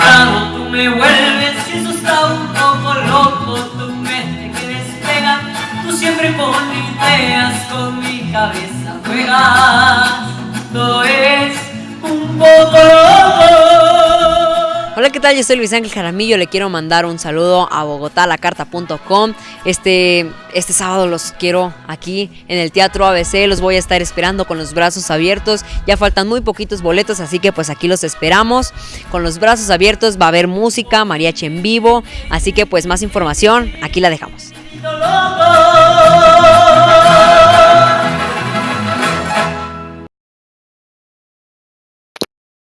frustrado, tú me vuelves un poco loco, tu mente que despega, tú siempre con ideas, con mi cabeza juegas, Hola, ¿qué tal? Yo soy Luis Ángel Jaramillo. Le quiero mandar un saludo a bogotalacarta.com. Este, este sábado los quiero aquí en el Teatro ABC. Los voy a estar esperando con los brazos abiertos. Ya faltan muy poquitos boletos, así que pues aquí los esperamos. Con los brazos abiertos va a haber música, mariachi en vivo. Así que pues más información, aquí la dejamos.